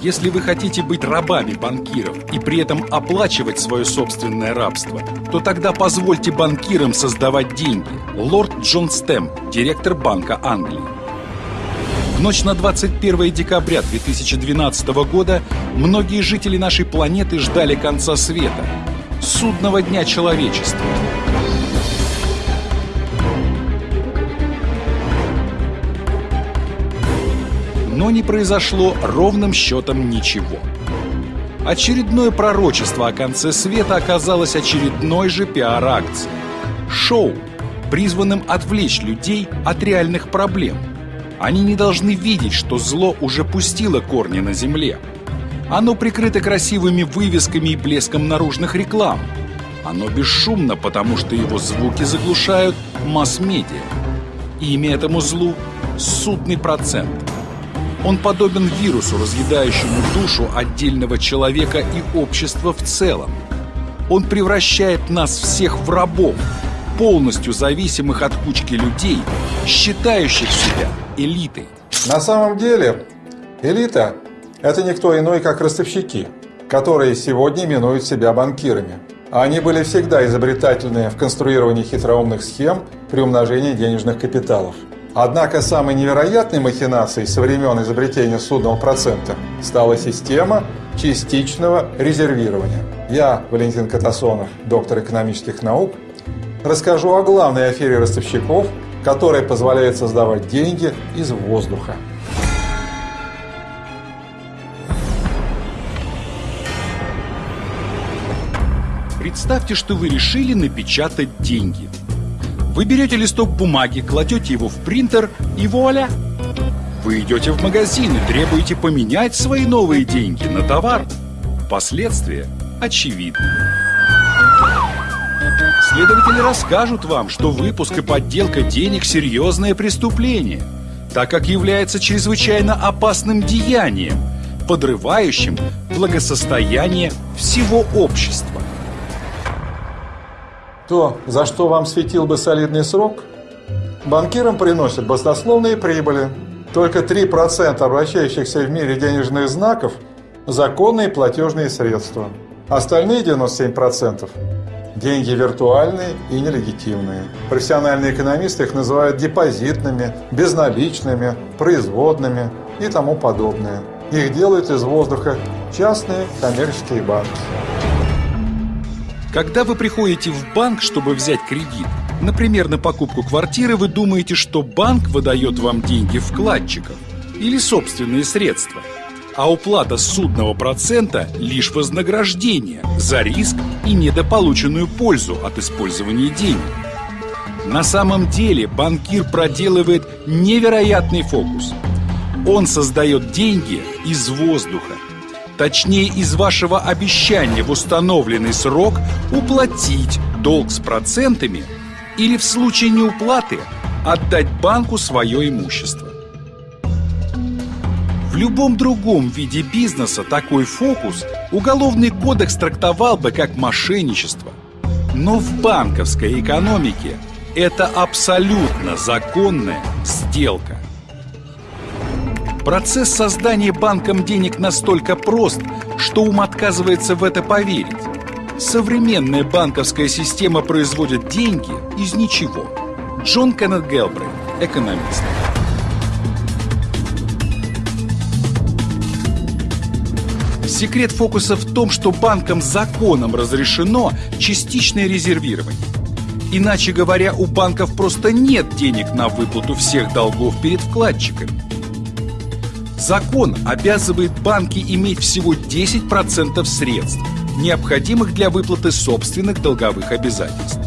Если вы хотите быть рабами банкиров и при этом оплачивать свое собственное рабство, то тогда позвольте банкирам создавать деньги. Лорд Джон Стэм, директор Банка Англии. В ночь на 21 декабря 2012 года многие жители нашей планеты ждали конца света, судного дня человечества. Но не произошло ровным счетом ничего. Очередное пророчество о конце света оказалось очередной же пиар-акцией. Шоу, призванным отвлечь людей от реальных проблем. Они не должны видеть, что зло уже пустило корни на земле. Оно прикрыто красивыми вывесками и блеском наружных реклам. Оно бесшумно, потому что его звуки заглушают масс-медиа. Имя этому злу – судный процент – он подобен вирусу, разъедающему душу отдельного человека и общества в целом. Он превращает нас всех в рабов, полностью зависимых от кучки людей, считающих себя элитой. На самом деле, элита – это никто иной, как ростовщики, которые сегодня именуют себя банкирами. Они были всегда изобретательны в конструировании хитроумных схем при умножении денежных капиталов – Однако самой невероятной махинацией со времен изобретения судного процента стала система частичного резервирования. Я, Валентин Катасонов, доктор экономических наук, расскажу о главной афере ростовщиков, которая позволяет создавать деньги из воздуха. Представьте, что вы решили напечатать деньги – вы берете листок бумаги, кладете его в принтер и вуаля! Вы идете в магазин и требуете поменять свои новые деньги на товар. Последствия очевидны. Следователи расскажут вам, что выпуск и подделка денег – серьезное преступление, так как является чрезвычайно опасным деянием, подрывающим благосостояние всего общества. То, за что вам светил бы солидный срок, банкирам приносят баснословные прибыли. Только 3% обращающихся в мире денежных знаков – законные платежные средства. Остальные 97% – деньги виртуальные и нелегитимные. Профессиональные экономисты их называют депозитными, безналичными, производными и тому подобное. Их делают из воздуха частные коммерческие банки. Когда вы приходите в банк, чтобы взять кредит, например, на покупку квартиры, вы думаете, что банк выдает вам деньги вкладчиков или собственные средства, а уплата судного процента – лишь вознаграждение за риск и недополученную пользу от использования денег. На самом деле банкир проделывает невероятный фокус. Он создает деньги из воздуха – точнее из вашего обещания в установленный срок уплатить долг с процентами или в случае неуплаты отдать банку свое имущество. В любом другом виде бизнеса такой фокус Уголовный кодекс трактовал бы как мошенничество. Но в банковской экономике это абсолютно законная сделка. Процесс создания банком денег настолько прост, что ум отказывается в это поверить. Современная банковская система производит деньги из ничего. Джон Кеннет Гелбрейт, экономист. Секрет фокуса в том, что банкам законом разрешено частичное резервирование. Иначе говоря, у банков просто нет денег на выплату всех долгов перед вкладчиками. Закон обязывает банки иметь всего 10% средств, необходимых для выплаты собственных долговых обязательств.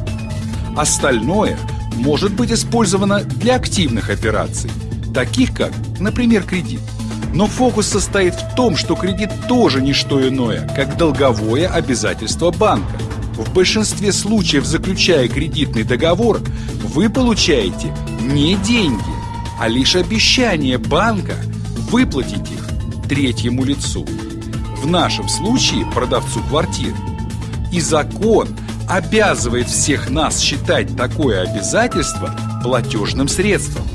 Остальное может быть использовано для активных операций, таких как, например, кредит. Но фокус состоит в том, что кредит тоже не что иное, как долговое обязательство банка. В большинстве случаев, заключая кредитный договор, вы получаете не деньги, а лишь обещание банка – выплатить их третьему лицу. В нашем случае продавцу квартиры. И закон обязывает всех нас считать такое обязательство платежным средством.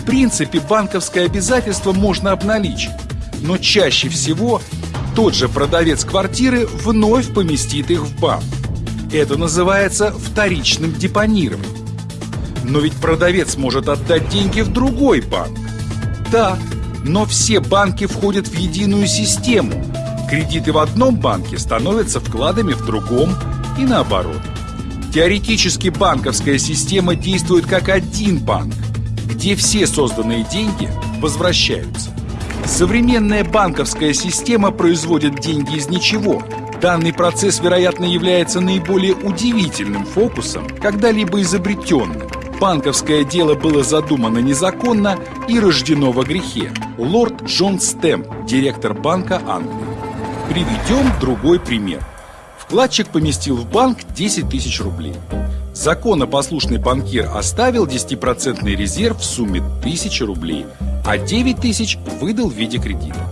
В принципе, банковское обязательство можно обналичить. Но чаще всего тот же продавец квартиры вновь поместит их в банк. Это называется вторичным депонированием. Но ведь продавец может отдать деньги в другой банк. Да, но все банки входят в единую систему. Кредиты в одном банке становятся вкладами в другом и наоборот. Теоретически банковская система действует как один банк, где все созданные деньги возвращаются. Современная банковская система производит деньги из ничего. Данный процесс, вероятно, является наиболее удивительным фокусом, когда-либо изобретенным. Банковское дело было задумано незаконно и рождено во грехе. Лорд Джон Стэм, директор Банка Англии. Приведем другой пример. Вкладчик поместил в банк 10 тысяч рублей. Законопослушный банкир оставил 10% резерв в сумме 1000 рублей, а 9 тысяч выдал в виде кредита.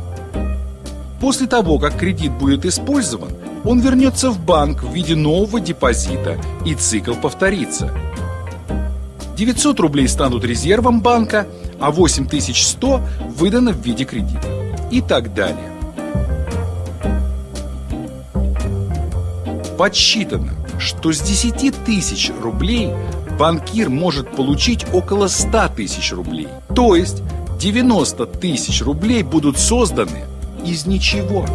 После того, как кредит будет использован, он вернется в банк в виде нового депозита, и цикл повторится – 900 рублей станут резервом банка, а 8100 выдано в виде кредита. И так далее. Подсчитано, что с 10 тысяч рублей банкир может получить около 100 тысяч рублей. То есть 90 тысяч рублей будут созданы из ничего.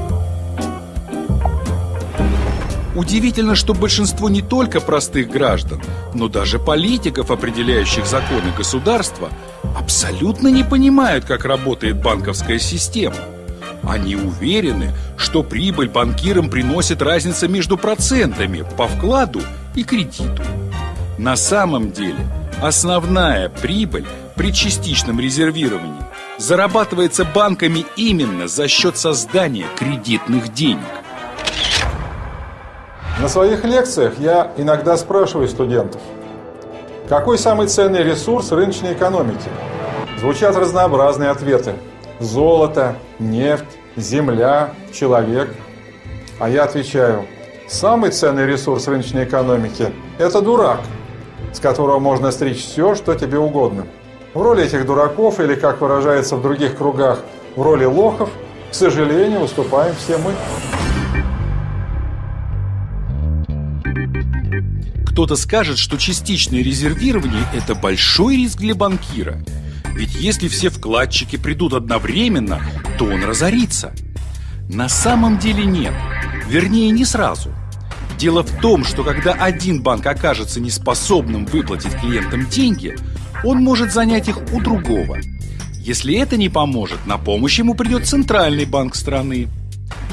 Удивительно, что большинство не только простых граждан, но даже политиков, определяющих законы государства, абсолютно не понимают, как работает банковская система. Они уверены, что прибыль банкирам приносит разница между процентами по вкладу и кредиту. На самом деле, основная прибыль при частичном резервировании зарабатывается банками именно за счет создания кредитных денег. На своих лекциях я иногда спрашиваю студентов, какой самый ценный ресурс рыночной экономики? Звучат разнообразные ответы. Золото, нефть, земля, человек. А я отвечаю, самый ценный ресурс рыночной экономики – это дурак, с которого можно стричь все, что тебе угодно. В роли этих дураков, или, как выражается в других кругах, в роли лохов, к сожалению, выступаем все мы. Кто-то скажет, что частичное резервирование – это большой риск для банкира. Ведь если все вкладчики придут одновременно, то он разорится. На самом деле нет. Вернее, не сразу. Дело в том, что когда один банк окажется неспособным выплатить клиентам деньги, он может занять их у другого. Если это не поможет, на помощь ему придет центральный банк страны.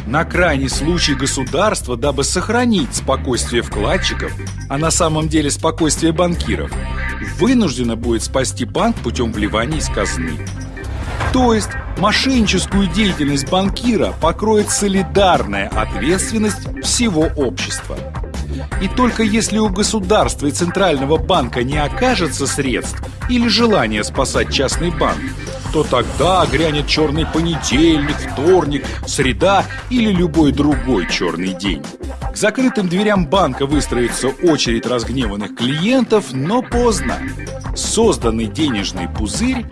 На крайний случай государство, дабы сохранить спокойствие вкладчиков, а на самом деле спокойствие банкиров, вынуждено будет спасти банк путем вливания из казны. То есть мошенническую деятельность банкира покроет солидарная ответственность всего общества. И только если у государства и Центрального банка не окажется средств или желания спасать частный банк, то тогда грянет черный понедельник, вторник, среда или любой другой черный день. К закрытым дверям банка выстроится очередь разгневанных клиентов, но поздно. Созданный денежный пузырь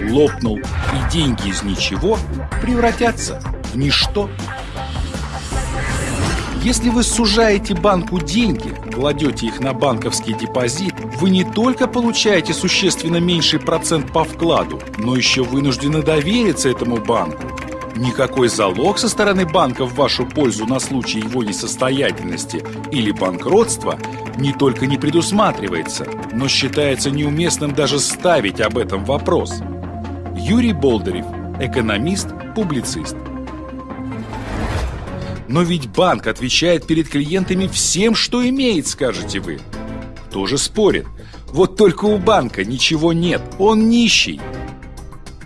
лопнул, и деньги из ничего превратятся в ничто. Если вы сужаете банку деньги, кладете их на банковский депозит, вы не только получаете существенно меньший процент по вкладу, но еще вынуждены довериться этому банку. Никакой залог со стороны банка в вашу пользу на случай его несостоятельности или банкротства не только не предусматривается, но считается неуместным даже ставить об этом вопрос. Юрий Болдырев, экономист, публицист. Но ведь банк отвечает перед клиентами всем, что имеет, скажете вы. Тоже спорит. Вот только у банка ничего нет, он нищий.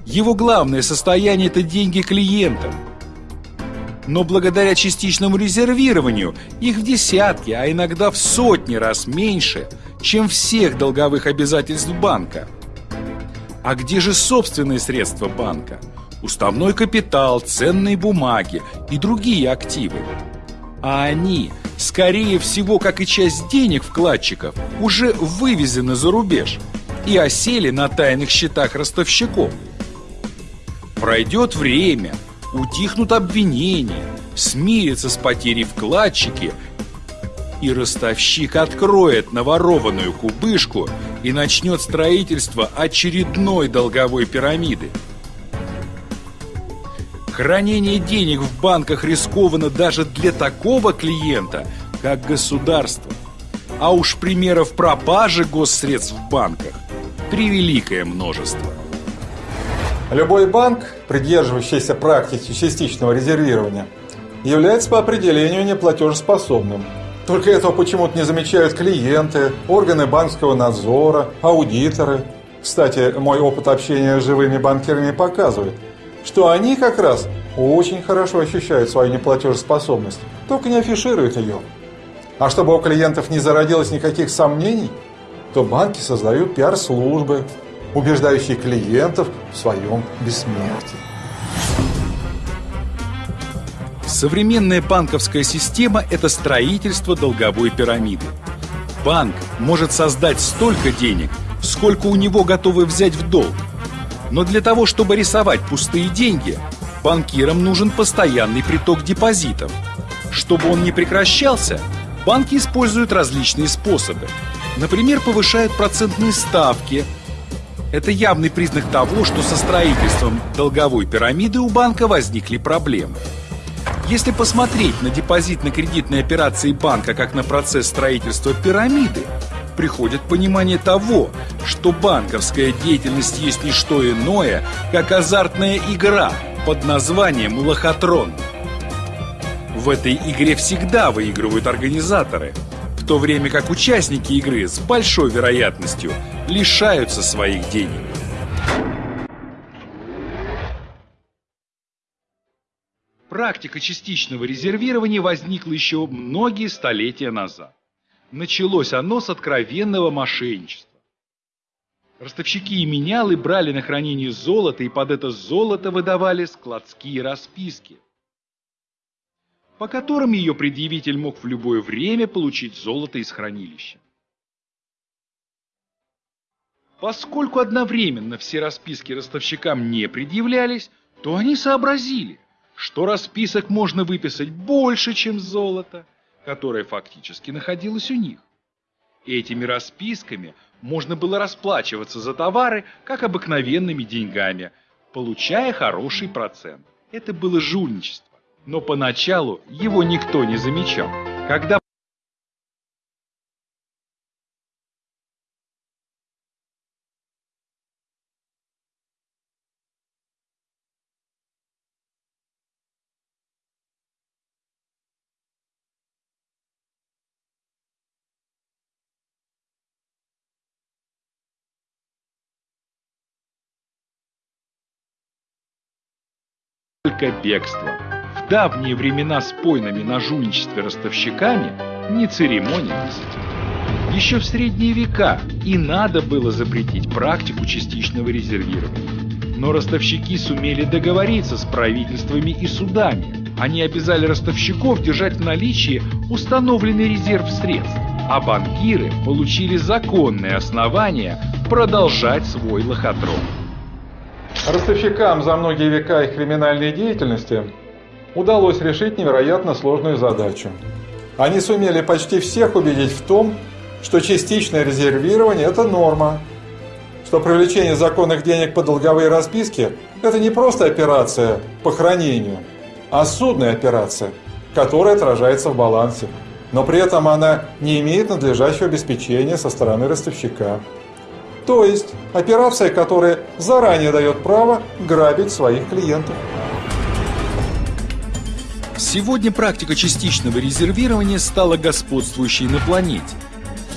Его главное состояние – это деньги клиента. Но благодаря частичному резервированию их в десятки, а иногда в сотни раз меньше, чем всех долговых обязательств банка. А где же собственные средства банка? Уставной капитал, ценные бумаги и другие активы. А они, скорее всего, как и часть денег вкладчиков, уже вывезены за рубеж и осели на тайных счетах ростовщиков. Пройдет время, утихнут обвинения, смирятся с потерей вкладчики, и ростовщик откроет наворованную кубышку и начнет строительство очередной долговой пирамиды. Хранение денег в банках рискованно даже для такого клиента, как государство. А уж примеров пропажи госсредств в банках превеликое множество. Любой банк, придерживающийся практики частичного резервирования, является по определению неплатежеспособным. Только этого почему-то не замечают клиенты, органы банковского надзора, аудиторы. Кстати, мой опыт общения с живыми банкирами показывает, что они как раз очень хорошо ощущают свою неплатежеспособность, только не афишируют ее. А чтобы у клиентов не зародилось никаких сомнений, то банки создают пиар-службы, убеждающие клиентов в своем бессмертии. Современная банковская система – это строительство долговой пирамиды. Банк может создать столько денег, сколько у него готовы взять в долг. Но для того, чтобы рисовать пустые деньги, банкирам нужен постоянный приток депозитов. Чтобы он не прекращался, банки используют различные способы. Например, повышают процентные ставки. Это явный признак того, что со строительством долговой пирамиды у банка возникли проблемы. Если посмотреть на депозитно-кредитные операции банка как на процесс строительства пирамиды, приходит понимание того, что банковская деятельность есть не что иное, как азартная игра под названием «Лохотрон». В этой игре всегда выигрывают организаторы – в то время как участники игры с большой вероятностью лишаются своих денег. Практика частичного резервирования возникла еще многие столетия назад. Началось оно с откровенного мошенничества. Ростовщики и менялы брали на хранение золото и под это золото выдавали складские расписки по которым ее предъявитель мог в любое время получить золото из хранилища. Поскольку одновременно все расписки ростовщикам не предъявлялись, то они сообразили, что расписок можно выписать больше, чем золото, которое фактически находилось у них. Этими расписками можно было расплачиваться за товары, как обыкновенными деньгами, получая хороший процент. Это было жульничество. Но поначалу его никто не замечал. Когда только бегство давние времена с пойнами на жульничестве ростовщиками не церемонились. Еще в средние века и надо было запретить практику частичного резервирования. Но ростовщики сумели договориться с правительствами и судами. Они обязали ростовщиков держать в наличии установленный резерв средств, а банкиры получили законное основание продолжать свой лохотрон. Ростовщикам за многие века их криминальной деятельности удалось решить невероятно сложную задачу. Они сумели почти всех убедить в том, что частичное резервирование – это норма, что привлечение законных денег по долговые расписки – это не просто операция по хранению, а судная операция, которая отражается в балансе, но при этом она не имеет надлежащего обеспечения со стороны ростовщика. То есть операция, которая заранее дает право грабить своих клиентов. Сегодня практика частичного резервирования стала господствующей на планете.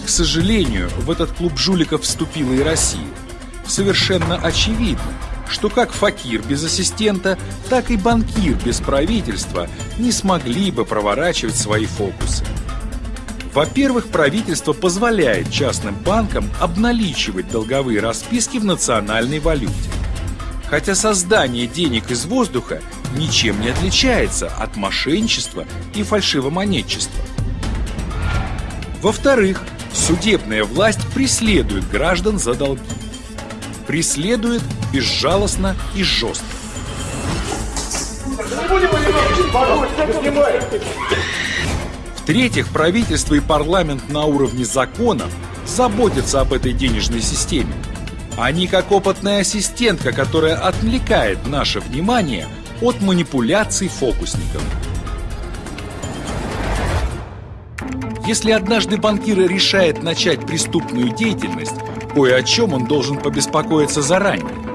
К сожалению, в этот клуб жуликов вступила и Россия. Совершенно очевидно, что как факир без ассистента, так и банкир без правительства не смогли бы проворачивать свои фокусы. Во-первых, правительство позволяет частным банкам обналичивать долговые расписки в национальной валюте. Хотя создание денег из воздуха ничем не отличается от мошенничества и фальшивомонетчества. Во-вторых, судебная власть преследует граждан за долги. Преследует безжалостно и жестко. В-третьих, правительство и парламент на уровне законов заботятся об этой денежной системе. Они как опытная ассистентка, которая отвлекает наше внимание от манипуляций фокусников. Если однажды банкир решает начать преступную деятельность, кое о чем он должен побеспокоиться заранее.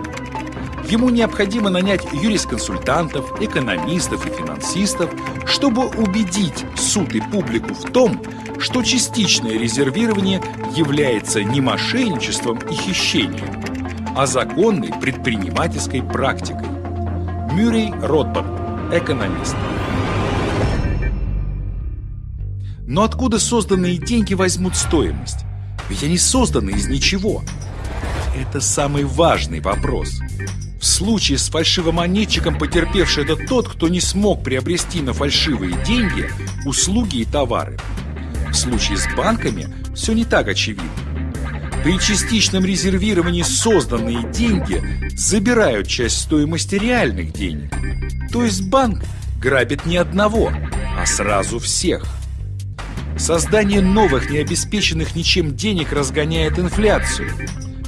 Ему необходимо нанять юрисконсультантов, экономистов и финансистов, чтобы убедить суд и публику в том, что частичное резервирование является не мошенничеством и хищением, а законной предпринимательской практикой. Мюррей Ротбард, экономист. Но откуда созданные деньги возьмут стоимость? Ведь они созданы из ничего. Это самый важный вопрос. В случае с фальшивомонетчиком потерпевший это тот, кто не смог приобрести на фальшивые деньги услуги и товары. В случае с банками все не так очевидно. При частичном резервировании созданные деньги забирают часть стоимости реальных денег. То есть банк грабит не одного, а сразу всех. Создание новых, необеспеченных ничем денег разгоняет инфляцию.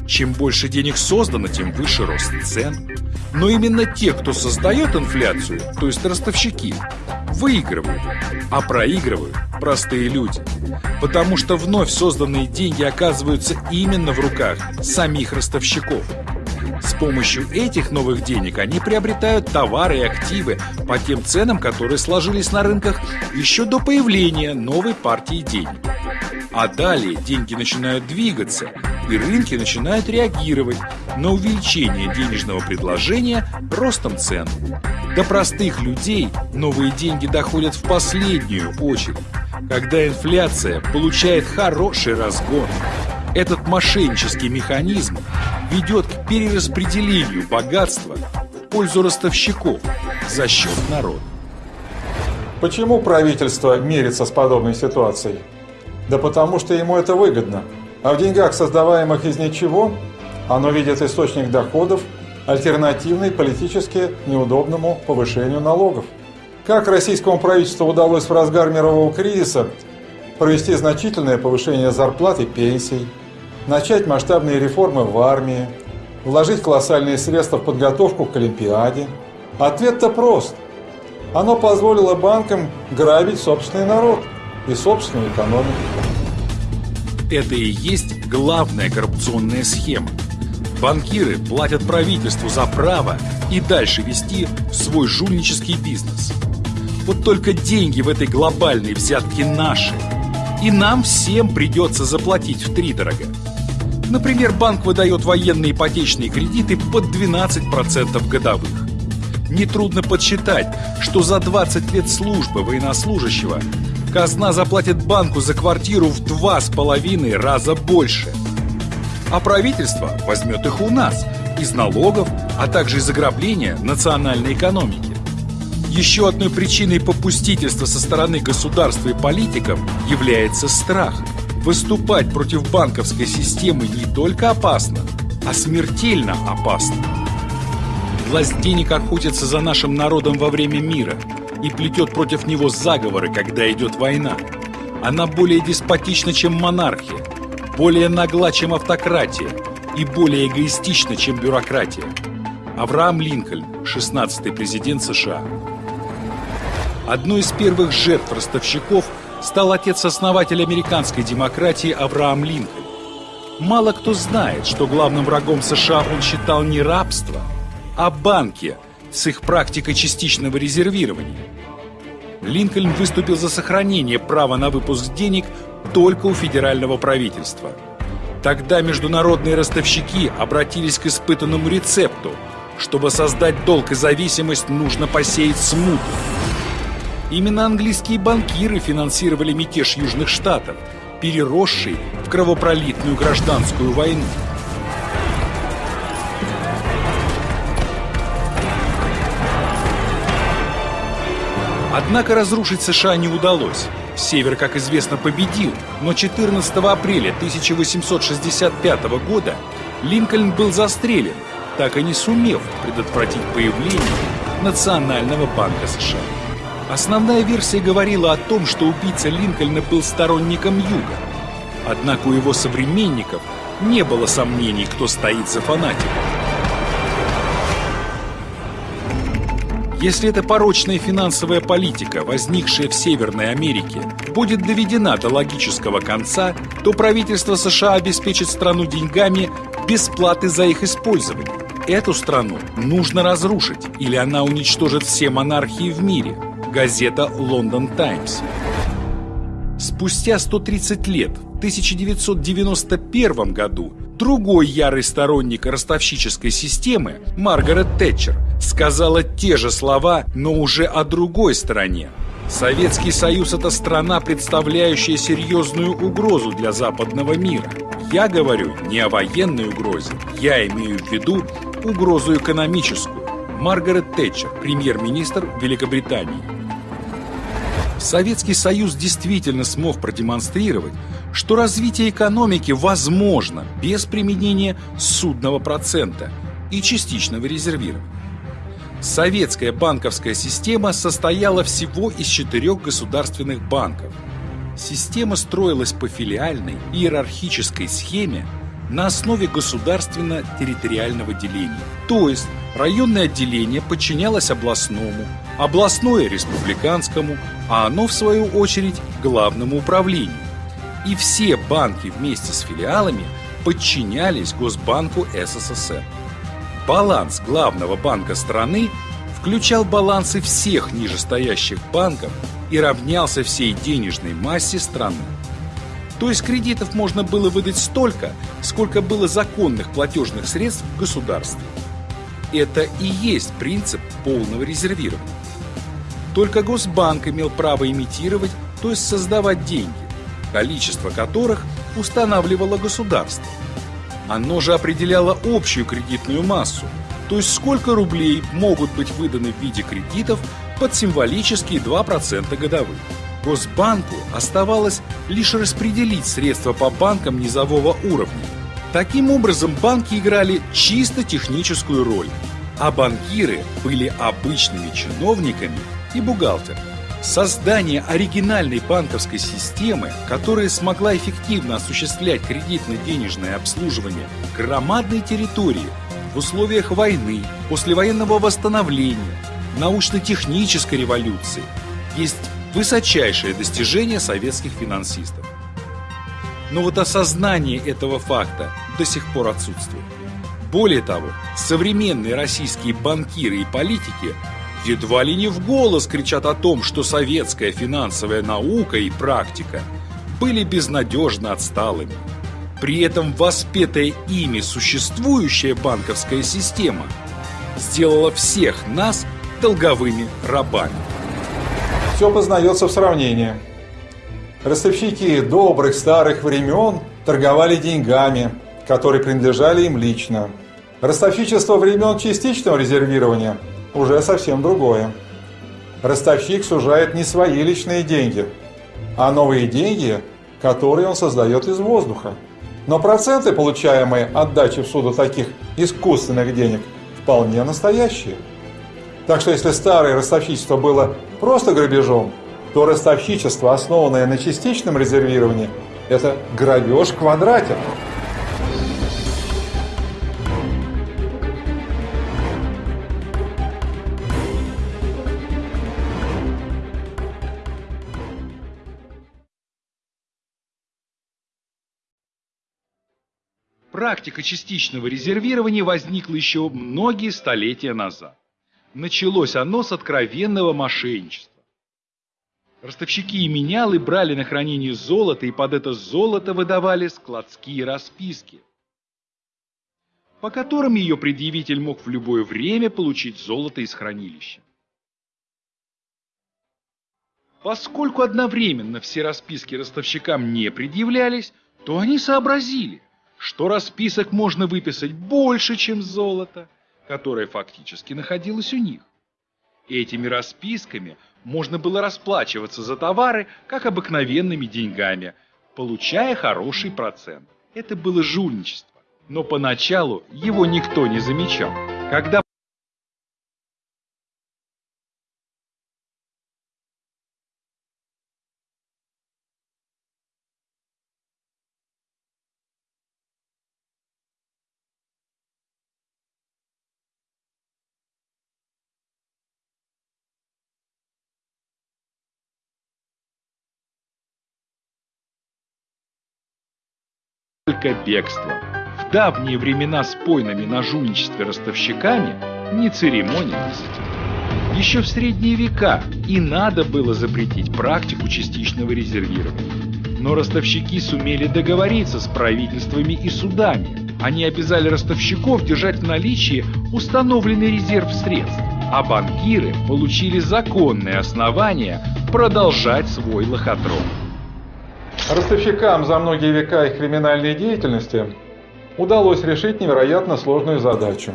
Чем больше денег создано, тем выше рост цен. Но именно те, кто создает инфляцию, то есть ростовщики, выигрывают, а проигрывают простые люди. Потому что вновь созданные деньги оказываются именно в руках самих ростовщиков. С помощью этих новых денег они приобретают товары и активы по тем ценам, которые сложились на рынках еще до появления новой партии денег. А далее деньги начинают двигаться, и рынки начинают реагировать на увеличение денежного предложения ростом цен. До простых людей новые деньги доходят в последнюю очередь, когда инфляция получает хороший разгон. Этот мошеннический механизм ведет к перераспределению богатства в пользу ростовщиков за счет народа. Почему правительство мирится с подобной ситуацией? Да потому что ему это выгодно. А в деньгах, создаваемых из ничего, оно видит источник доходов, альтернативный политически неудобному повышению налогов. Как российскому правительству удалось в разгар мирового кризиса провести значительное повышение зарплат и пенсий, начать масштабные реформы в армии, вложить колоссальные средства в подготовку к Олимпиаде? Ответ-то прост. Оно позволило банкам грабить собственный народ и собственную экономику. Это и есть главная коррупционная схема. Банкиры платят правительству за право и дальше вести свой жульнический бизнес. Вот только деньги в этой глобальной взятке наши. И нам всем придется заплатить в три дорого. Например, банк выдает военные ипотечные кредиты под 12% годовых. Нетрудно подсчитать, что за 20 лет службы военнослужащего казна заплатит банку за квартиру в два с половиной раза больше. А правительство возьмет их у нас из налогов, а также из ограбления национальной экономики. Еще одной причиной попустительства со стороны государства и политиков является страх – Выступать против банковской системы не только опасно, а смертельно опасно. Власть денег охотится за нашим народом во время мира и плетет против него заговоры, когда идет война. Она более деспотична, чем монархия, более нагла, чем автократия и более эгоистична, чем бюрократия. Авраам Линкольн, 16-й президент США. Одной из первых жертв ростовщиков – стал отец-основатель американской демократии Авраам Линкольн. Мало кто знает, что главным врагом США он считал не рабство, а банки с их практикой частичного резервирования. Линкольн выступил за сохранение права на выпуск денег только у федерального правительства. Тогда международные ростовщики обратились к испытанному рецепту. Чтобы создать долг и зависимость, нужно посеять смуту. Именно английские банкиры финансировали мятеж Южных Штатов, переросший в кровопролитную гражданскую войну. Однако разрушить США не удалось. Север, как известно, победил, но 14 апреля 1865 года Линкольн был застрелен, так и не сумев предотвратить появление Национального банка США. Основная версия говорила о том, что убийца Линкольна был сторонником Юга. Однако у его современников не было сомнений, кто стоит за фанатиком. Если эта порочная финансовая политика, возникшая в Северной Америке, будет доведена до логического конца, то правительство США обеспечит страну деньгами без платы за их использование. Эту страну нужно разрушить, или она уничтожит все монархии в мире. Газета «Лондон Таймс». Спустя 130 лет, в 1991 году, другой ярый сторонник ростовщической системы, Маргарет Тэтчер, сказала те же слова, но уже о другой стороне. Советский Союз – это страна, представляющая серьезную угрозу для западного мира. Я говорю не о военной угрозе, я имею в виду угрозу экономическую. Маргарет Тэтчер, премьер-министр Великобритании. Советский Союз действительно смог продемонстрировать, что развитие экономики возможно без применения судного процента и частичного резервирования. Советская банковская система состояла всего из четырех государственных банков. Система строилась по филиальной иерархической схеме на основе государственно-территориального деления. То есть районное отделение подчинялось областному, областное – республиканскому, а оно, в свою очередь, главному управлению. И все банки вместе с филиалами подчинялись Госбанку СССР. Баланс главного банка страны включал балансы всех нижестоящих банков и равнялся всей денежной массе страны. То есть кредитов можно было выдать столько, сколько было законных платежных средств в государстве. Это и есть принцип полного резервирования. Только Госбанк имел право имитировать, то есть создавать деньги, количество которых устанавливало государство. Оно же определяло общую кредитную массу, то есть сколько рублей могут быть выданы в виде кредитов под символические 2% годовых. Госбанку оставалось лишь распределить средства по банкам низового уровня. Таким образом, банки играли чисто техническую роль, а банкиры были обычными чиновниками и бухгалтерами. Создание оригинальной банковской системы, которая смогла эффективно осуществлять кредитно-денежное обслуживание громадной территории в условиях войны, послевоенного восстановления, научно-технической революции, есть высочайшее достижение советских финансистов. Но вот осознание этого факта до сих пор отсутствует. Более того, современные российские банкиры и политики едва ли не в голос кричат о том, что советская финансовая наука и практика были безнадежно отсталыми. При этом воспетая ими существующая банковская система сделала всех нас долговыми рабами. Все познается в сравнении. Ростовщики добрых старых времен торговали деньгами, которые принадлежали им лично. Ростовщичество времен частичного резервирования – уже совсем другое. Ростовщик сужает не свои личные деньги, а новые деньги, которые он создает из воздуха. Но проценты, получаемые от дачи в суду таких искусственных денег, вполне настоящие. Так что если старое ростовщичество было просто грабежом, то ростовщичество, основанное на частичном резервировании, это грабеж в квадрате. Практика частичного резервирования возникла еще многие столетия назад. Началось оно с откровенного мошенничества. Ростовщики и менялы брали на хранение золото и под это золото выдавали складские расписки, по которым ее предъявитель мог в любое время получить золото из хранилища. Поскольку одновременно все расписки ростовщикам не предъявлялись, то они сообразили, что расписок можно выписать больше, чем золото, которое фактически находилось у них. Этими расписками можно было расплачиваться за товары, как обыкновенными деньгами, получая хороший процент. Это было жульничество, но поначалу его никто не замечал. Когда только бегство. В давние времена с пойнами на жульничестве ростовщиками не церемонились. Еще в средние века и надо было запретить практику частичного резервирования. Но ростовщики сумели договориться с правительствами и судами. Они обязали ростовщиков держать в наличии установленный резерв средств, а банкиры получили законное основание продолжать свой лохотрон. Ростовщикам за многие века их криминальной деятельности удалось решить невероятно сложную задачу.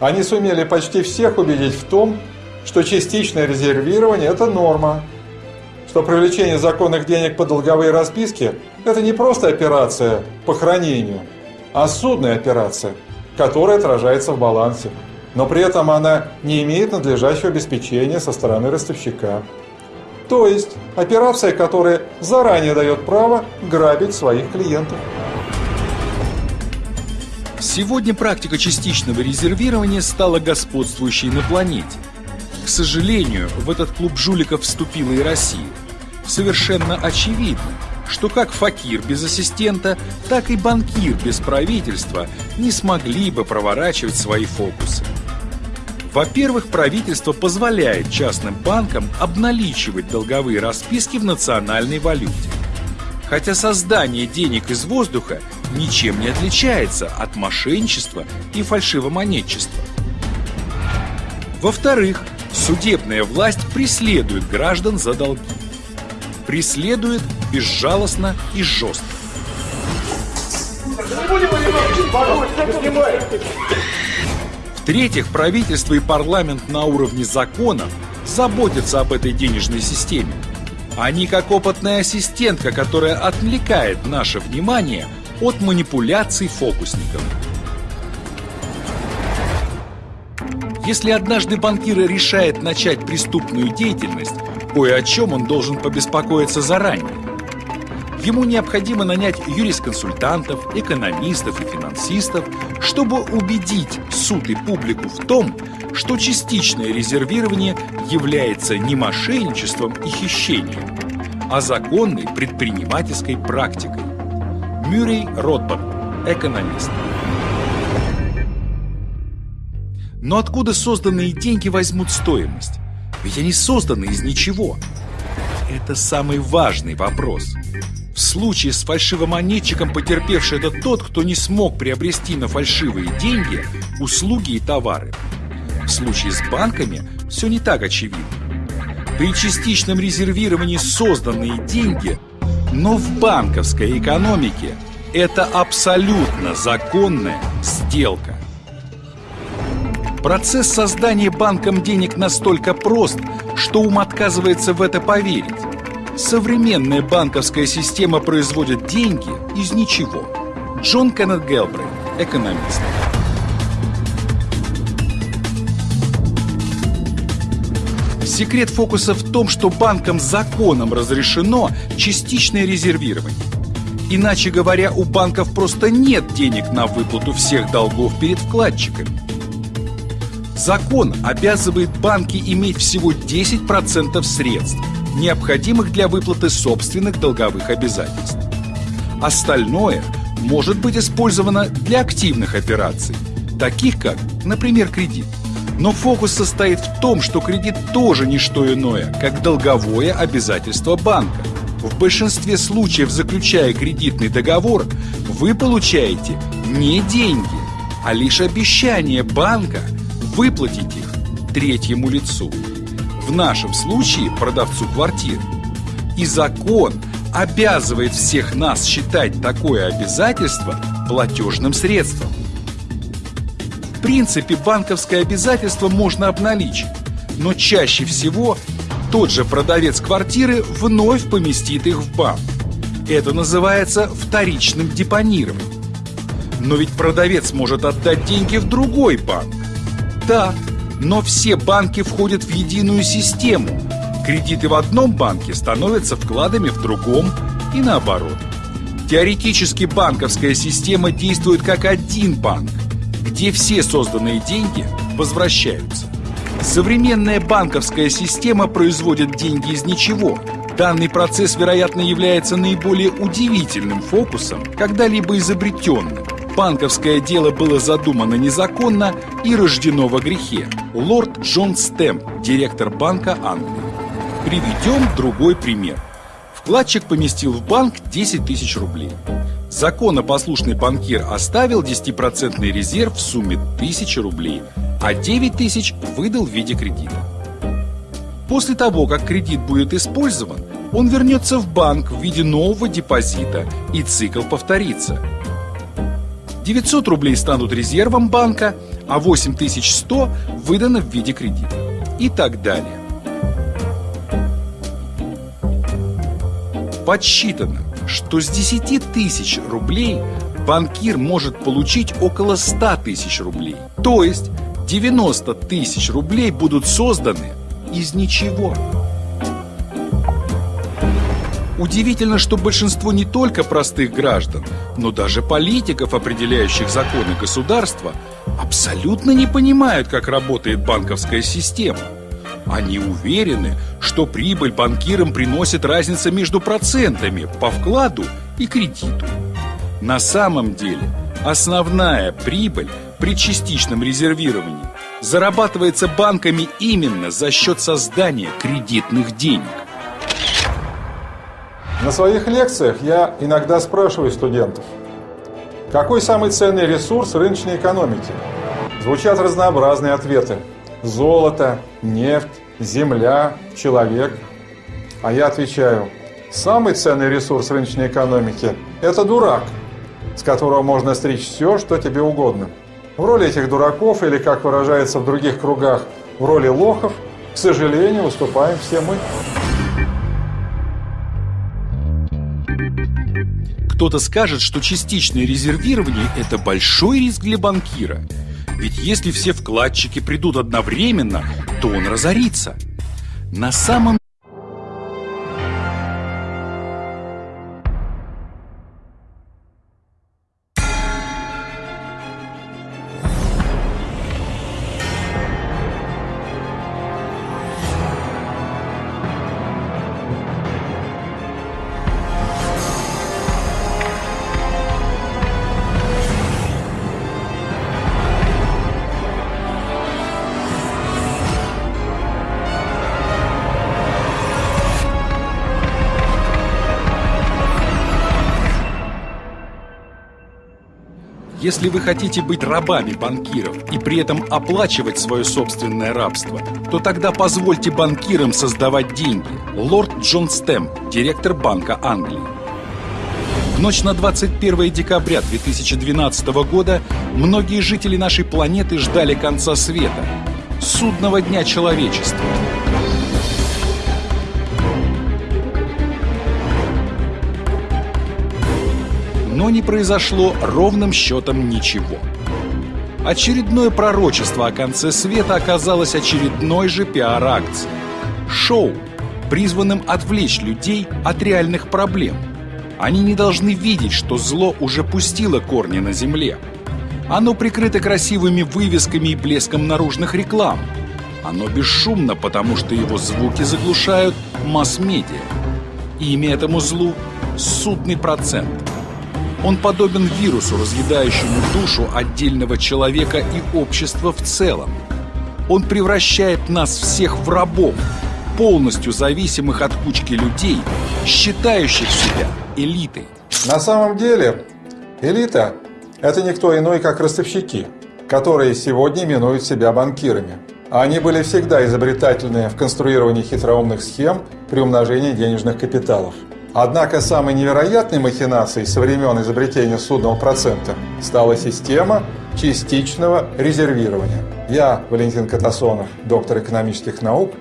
Они сумели почти всех убедить в том, что частичное резервирование – это норма, что привлечение законных денег по долговые расписки – это не просто операция по хранению, а судная операция, которая отражается в балансе, но при этом она не имеет надлежащего обеспечения со стороны ростовщика. То есть операция, которая заранее дает право грабить своих клиентов. Сегодня практика частичного резервирования стала господствующей на планете. К сожалению, в этот клуб жуликов вступила и Россия. Совершенно очевидно, что как факир без ассистента, так и банкир без правительства не смогли бы проворачивать свои фокусы. Во-первых, правительство позволяет частным банкам обналичивать долговые расписки в национальной валюте. Хотя создание денег из воздуха ничем не отличается от мошенничества и фальшивомонетчества. Во-вторых, Судебная власть преследует граждан за долги. Преследует безжалостно и жестко. В-третьих, правительство и парламент на уровне законов заботятся об этой денежной системе. Они как опытная ассистентка, которая отвлекает наше внимание от манипуляций фокусников. Если однажды банкир решает начать преступную деятельность, кое о чем он должен побеспокоиться заранее. Ему необходимо нанять юрисконсультантов, экономистов и финансистов, чтобы убедить суд и публику в том, что частичное резервирование является не мошенничеством и хищением, а законной предпринимательской практикой. Мюррей Ротбард, экономист. Но откуда созданные деньги возьмут стоимость? Ведь они созданы из ничего. Это самый важный вопрос. В случае с фальшивомонетчиком потерпевший это тот, кто не смог приобрести на фальшивые деньги услуги и товары. В случае с банками все не так очевидно. При частичном резервировании созданные деньги, но в банковской экономике это абсолютно законная сделка. Процесс создания банком денег настолько прост, что ум отказывается в это поверить. Современная банковская система производит деньги из ничего. Джон Кеннет Гелбрейт, экономист. Секрет фокуса в том, что банкам законом разрешено частичное резервирование. Иначе говоря, у банков просто нет денег на выплату всех долгов перед вкладчиками. Закон обязывает банки иметь всего 10% средств, необходимых для выплаты собственных долговых обязательств. Остальное может быть использовано для активных операций, таких как, например, кредит. Но фокус состоит в том, что кредит тоже не что иное, как долговое обязательство банка. В большинстве случаев, заключая кредитный договор, вы получаете не деньги, а лишь обещание банка – выплатить их третьему лицу. В нашем случае продавцу квартиры. И закон обязывает всех нас считать такое обязательство платежным средством. Принципе, банковское обязательство можно обналичить, но чаще всего тот же продавец квартиры вновь поместит их в банк. Это называется вторичным депонированием. Но ведь продавец может отдать деньги в другой банк. Да, но все банки входят в единую систему. Кредиты в одном банке становятся вкладами в другом и наоборот. Теоретически банковская система действует как один банк, где все созданные деньги возвращаются. Современная банковская система производит деньги из ничего, Данный процесс, вероятно, является наиболее удивительным фокусом, когда-либо изобретенным. Банковское дело было задумано незаконно и рождено во грехе. Лорд Джон Стэмп, директор Банка Англии. Приведем другой пример. Вкладчик поместил в банк 10 тысяч рублей. Законопослушный банкир оставил 10% резерв в сумме 1000 рублей, а 9 тысяч выдал в виде кредита. После того, как кредит будет использован, он вернется в банк в виде нового депозита, и цикл повторится. 900 рублей станут резервом банка, а 8100 выдано в виде кредита. И так далее. Подсчитано, что с 10 тысяч рублей банкир может получить около 100 тысяч рублей. То есть 90 тысяч рублей будут созданы из ничего. Удивительно, что большинство не только простых граждан, но даже политиков, определяющих законы государства, абсолютно не понимают, как работает банковская система. Они уверены, что прибыль банкирам приносит разница между процентами по вкладу и кредиту. На самом деле, основная прибыль при частичном резервировании зарабатывается банками именно за счет создания кредитных денег. На своих лекциях я иногда спрашиваю студентов, какой самый ценный ресурс рыночной экономики? Звучат разнообразные ответы. Золото, нефть, земля, человек. А я отвечаю, самый ценный ресурс рыночной экономики – это дурак, с которого можно стричь все, что тебе угодно. В роли этих дураков, или, как выражается в других кругах, в роли лохов, к сожалению, выступаем все мы. Кто-то скажет, что частичное резервирование – это большой риск для банкира. Ведь если все вкладчики придут одновременно, то он разорится. На самом Если вы хотите быть рабами банкиров и при этом оплачивать свое собственное рабство, то тогда позвольте банкирам создавать деньги. Лорд Джон Стэм, директор Банка Англии. В ночь на 21 декабря 2012 года многие жители нашей планеты ждали конца света, судного дня человечества. Но не произошло ровным счетом ничего. Очередное пророчество о конце света оказалось очередной же пиар-акцией. Шоу, призванным отвлечь людей от реальных проблем. Они не должны видеть, что зло уже пустило корни на земле. Оно прикрыто красивыми вывесками и блеском наружных реклам. Оно бесшумно, потому что его звуки заглушают масс-медиа. Имя этому злу – судный процент – он подобен вирусу, разъедающему душу отдельного человека и общества в целом. Он превращает нас всех в рабов, полностью зависимых от кучки людей, считающих себя элитой. На самом деле, элита – это никто иной, как ростовщики, которые сегодня именуют себя банкирами. Они были всегда изобретательны в конструировании хитроумных схем при умножении денежных капиталов. Однако самой невероятной махинацией со времен изобретения судного процента стала система частичного резервирования. Я, Валентин Катасонов, доктор экономических наук,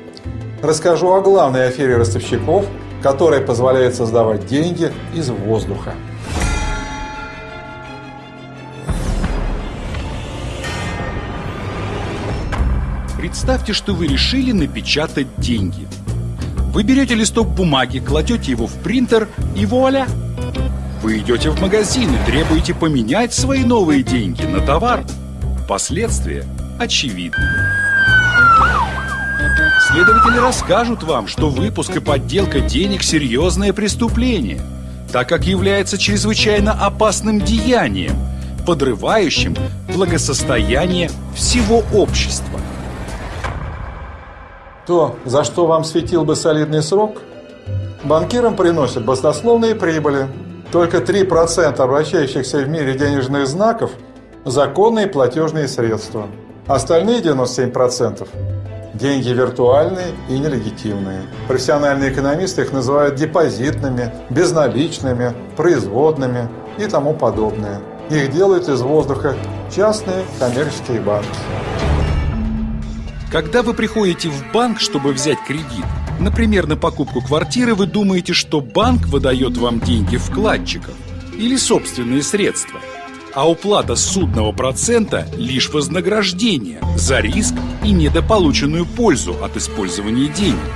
расскажу о главной афере ростовщиков, которая позволяет создавать деньги из воздуха. Представьте, что вы решили напечатать деньги – вы берете листок бумаги, кладете его в принтер и вуаля! Вы идете в магазин и требуете поменять свои новые деньги на товар. Последствия очевидны. Следователи расскажут вам, что выпуск и подделка денег – серьезное преступление, так как является чрезвычайно опасным деянием, подрывающим благосостояние всего общества. То, за что вам светил бы солидный срок, банкирам приносят баснословные прибыли. Только 3% обращающихся в мире денежных знаков – законные платежные средства. Остальные 97% – деньги виртуальные и нелегитимные. Профессиональные экономисты их называют депозитными, безналичными, производными и тому подобное. Их делают из воздуха частные коммерческие банки. Когда вы приходите в банк, чтобы взять кредит, например, на покупку квартиры, вы думаете, что банк выдает вам деньги вкладчиков или собственные средства, а уплата судного процента – лишь вознаграждение за риск и недополученную пользу от использования денег.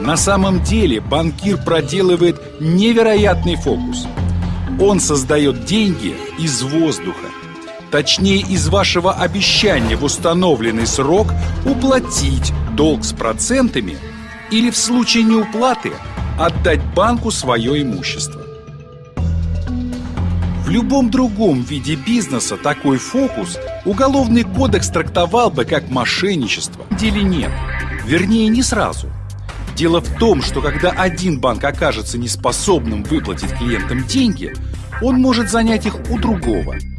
На самом деле банкир проделывает невероятный фокус. Он создает деньги из воздуха точнее из вашего обещания в установленный срок уплатить долг с процентами или в случае неуплаты отдать банку свое имущество. В любом другом виде бизнеса такой фокус Уголовный кодекс трактовал бы как мошенничество. Деле нет. Вернее, не сразу. Дело в том, что когда один банк окажется неспособным выплатить клиентам деньги, он может занять их у другого –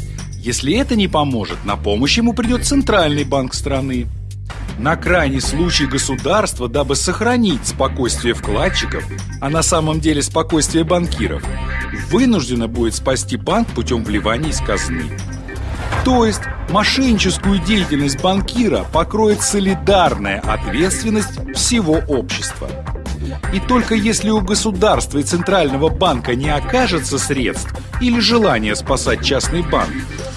если это не поможет, на помощь ему придет Центральный банк страны. На крайний случай государство, дабы сохранить спокойствие вкладчиков, а на самом деле спокойствие банкиров, вынуждено будет спасти банк путем вливания из казны. То есть мошенническую деятельность банкира покроет солидарная ответственность всего общества. И только если у государства и Центрального банка не окажется средств или желания спасать частный банк,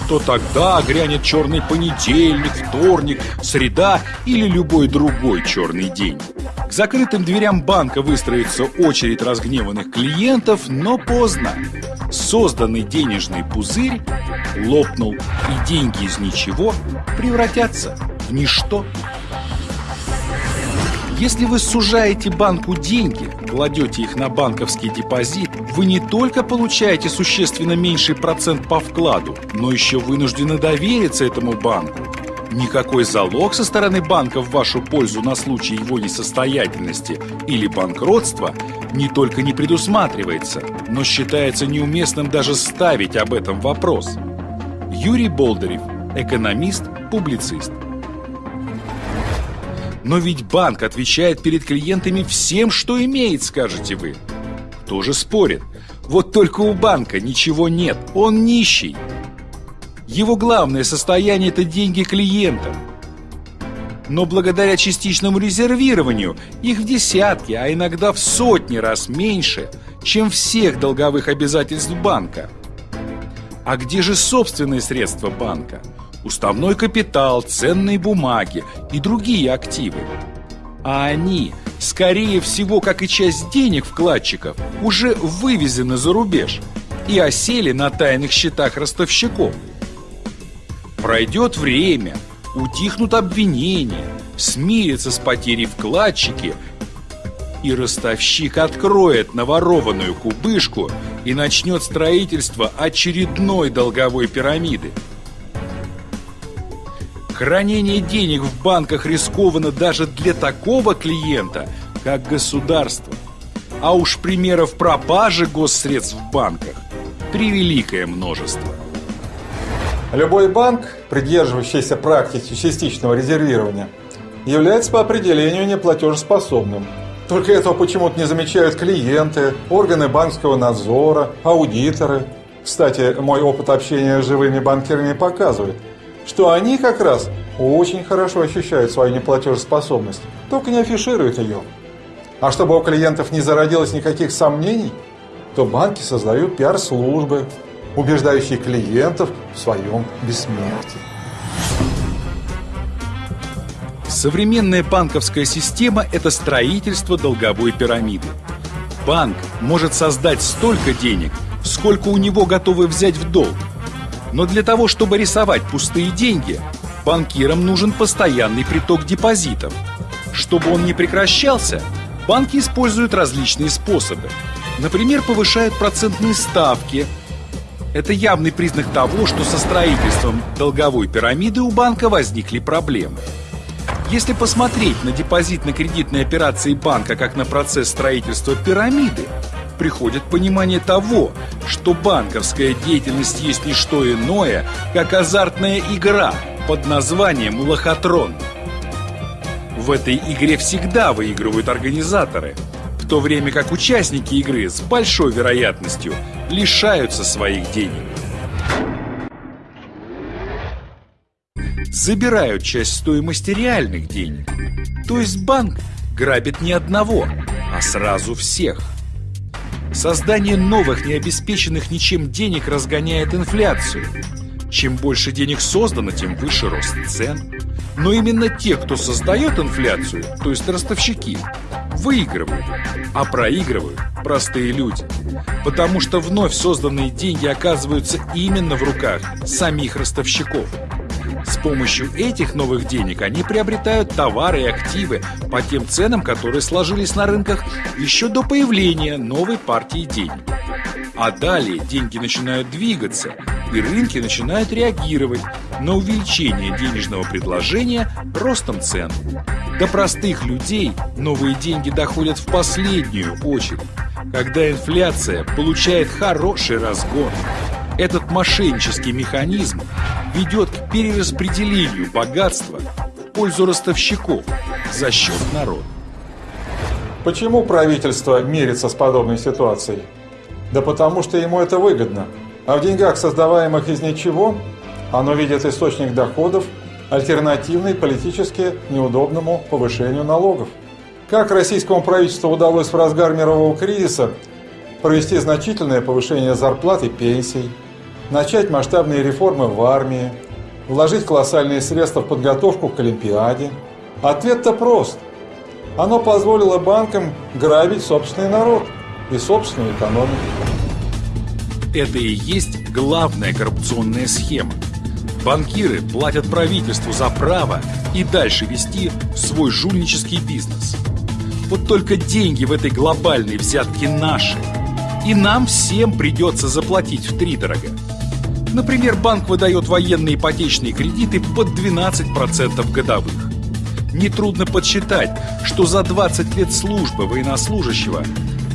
то тогда грянет черный понедельник, вторник, среда или любой другой черный день. К закрытым дверям банка выстроится очередь разгневанных клиентов, но поздно. Созданный денежный пузырь лопнул, и деньги из ничего превратятся в ничто. Если вы сужаете банку деньги, кладете их на банковский депозит, вы не только получаете существенно меньший процент по вкладу, но еще вынуждены довериться этому банку. Никакой залог со стороны банка в вашу пользу на случай его несостоятельности или банкротства не только не предусматривается, но считается неуместным даже ставить об этом вопрос. Юрий Болдырев, экономист, публицист. Но ведь банк отвечает перед клиентами всем, что имеет, скажете вы. Тоже спорит. Вот только у банка ничего нет, он нищий. Его главное состояние – это деньги клиентов. Но благодаря частичному резервированию их в десятки, а иногда в сотни раз меньше, чем всех долговых обязательств банка. А где же собственные средства банка? Уставной капитал, ценные бумаги и другие активы. А они, скорее всего, как и часть денег вкладчиков, уже вывезены за рубеж и осели на тайных счетах ростовщиков. Пройдет время, утихнут обвинения, смирятся с потерей вкладчики, и ростовщик откроет наворованную кубышку и начнет строительство очередной долговой пирамиды – Хранение денег в банках рискованно даже для такого клиента, как государство. А уж примеров пропажи госсредств в банках превеликое множество. Любой банк, придерживающийся практики частичного резервирования, является по определению неплатежеспособным. Только этого почему-то не замечают клиенты, органы банковского надзора, аудиторы. Кстати, мой опыт общения с живыми банкирами показывает – что они как раз очень хорошо ощущают свою неплатежеспособность, только не афишируют ее. А чтобы у клиентов не зародилось никаких сомнений, то банки создают пиар-службы, убеждающие клиентов в своем бессмертии. Современная банковская система – это строительство долговой пирамиды. Банк может создать столько денег, сколько у него готовы взять в долг – но для того, чтобы рисовать пустые деньги, банкирам нужен постоянный приток депозитов. Чтобы он не прекращался, банки используют различные способы. Например, повышают процентные ставки. Это явный признак того, что со строительством долговой пирамиды у банка возникли проблемы. Если посмотреть на депозитно-кредитные операции банка как на процесс строительства пирамиды, приходит понимание того, что банковская деятельность есть не что иное, как азартная игра под названием «Лохотрон». В этой игре всегда выигрывают организаторы, в то время как участники игры с большой вероятностью лишаются своих денег. Забирают часть стоимости реальных денег. То есть банк грабит не одного, а сразу всех. Создание новых, необеспеченных ничем денег разгоняет инфляцию. Чем больше денег создано, тем выше рост цен. Но именно те, кто создает инфляцию, то есть ростовщики, выигрывают, а проигрывают простые люди. Потому что вновь созданные деньги оказываются именно в руках самих ростовщиков. С помощью этих новых денег они приобретают товары и активы по тем ценам, которые сложились на рынках еще до появления новой партии денег. А далее деньги начинают двигаться, и рынки начинают реагировать на увеличение денежного предложения ростом цен. До простых людей новые деньги доходят в последнюю очередь, когда инфляция получает хороший разгон. Этот мошеннический механизм ведет к перераспределению богатства в пользу ростовщиков за счет народа. Почему правительство мирится с подобной ситуацией? Да потому что ему это выгодно. А в деньгах, создаваемых из ничего, оно видит источник доходов, альтернативный политически неудобному повышению налогов. Как российскому правительству удалось в разгар мирового кризиса провести значительное повышение зарплат и пенсий, начать масштабные реформы в армии, вложить колоссальные средства в подготовку к Олимпиаде? Ответ-то прост. Оно позволило банкам грабить собственный народ и собственную экономику. Это и есть главная коррупционная схема. Банкиры платят правительству за право и дальше вести свой жульнический бизнес. Вот только деньги в этой глобальной взятке наши. И нам всем придется заплатить втридорога. Например, банк выдает военные ипотечные кредиты под 12% годовых. Нетрудно подсчитать, что за 20 лет службы военнослужащего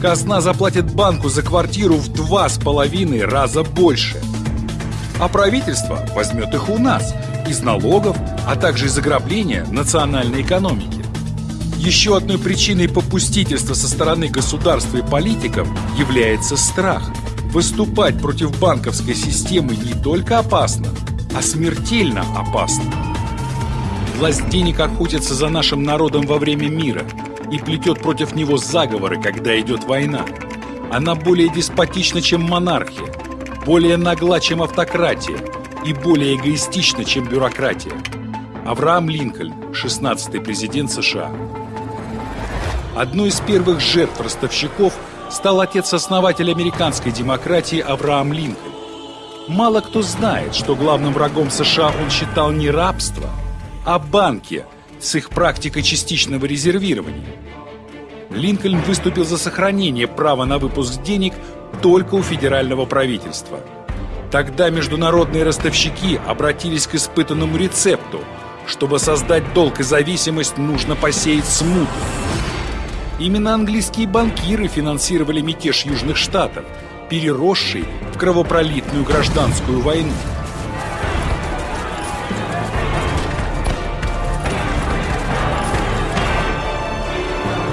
казна заплатит банку за квартиру в два с половиной раза больше. А правительство возьмет их у нас из налогов, а также из ограбления национальной экономики. Еще одной причиной попустительства со стороны государства и политиков является страх – Выступать против банковской системы не только опасно, а смертельно опасно. Власть денег охотится за нашим народом во время мира и плетет против него заговоры, когда идет война. Она более деспотична, чем монархия, более нагла, чем автократия и более эгоистична, чем бюрократия. Авраам Линкольн, 16-й президент США. Одной из первых жертв ростовщиков – стал отец-основатель американской демократии Авраам Линкольн. Мало кто знает, что главным врагом США он считал не рабство, а банки с их практикой частичного резервирования. Линкольн выступил за сохранение права на выпуск денег только у федерального правительства. Тогда международные ростовщики обратились к испытанному рецепту. Чтобы создать долг и зависимость, нужно посеять смуту. Именно английские банкиры финансировали мятеж Южных Штатов, переросший в кровопролитную гражданскую войну.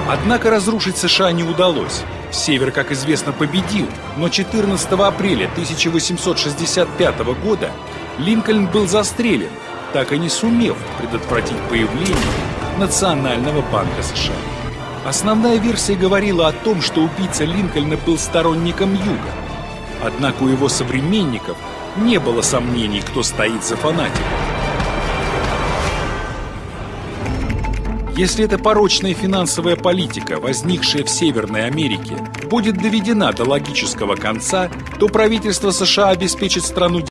Однако разрушить США не удалось. Север, как известно, победил, но 14 апреля 1865 года Линкольн был застрелен, так и не сумев предотвратить появление Национального банка США. Основная версия говорила о том, что убийца Линкольна был сторонником Юга. Однако у его современников не было сомнений, кто стоит за фанатиком. Если эта порочная финансовая политика, возникшая в Северной Америке, будет доведена до логического конца, то правительство США обеспечит страну